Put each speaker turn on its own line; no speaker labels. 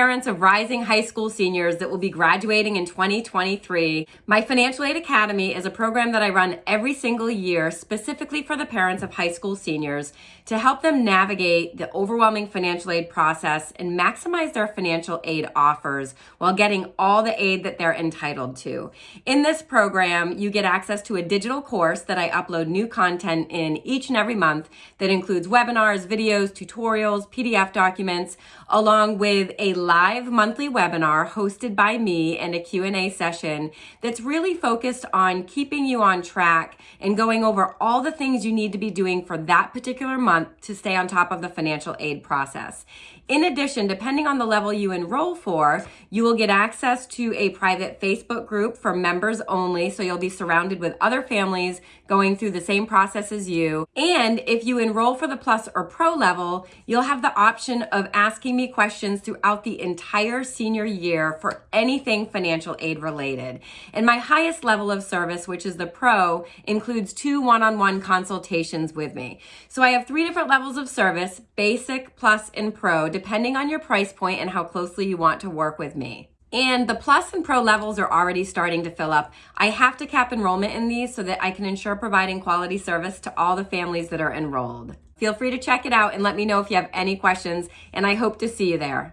parents of rising high school seniors that will be graduating in 2023, my Financial Aid Academy is a program that I run every single year specifically for the parents of high school seniors to help them navigate the overwhelming financial aid process and maximize their financial aid offers while getting all the aid that they're entitled to. In this program, you get access to a digital course that I upload new content in each and every month that includes webinars, videos, tutorials, PDF documents, along with a live monthly webinar hosted by me and a Q&A session that's really focused on keeping you on track and going over all the things you need to be doing for that particular month to stay on top of the financial aid process. In addition, depending on the level you enroll for, you will get access to a private Facebook group for members only. So you'll be surrounded with other families going through the same process as you. And if you enroll for the plus or pro level, you'll have the option of asking me questions throughout the entire senior year for anything financial aid related. And my highest level of service, which is the pro, includes two one-on-one consultations with me. So I have three different levels of service, basic, plus, and pro, depending on your price point and how closely you want to work with me. And the plus and pro levels are already starting to fill up. I have to cap enrollment in these so that I can ensure providing quality service to all the families that are enrolled. Feel free to check it out and let me know if you have any questions, and I hope to see you there.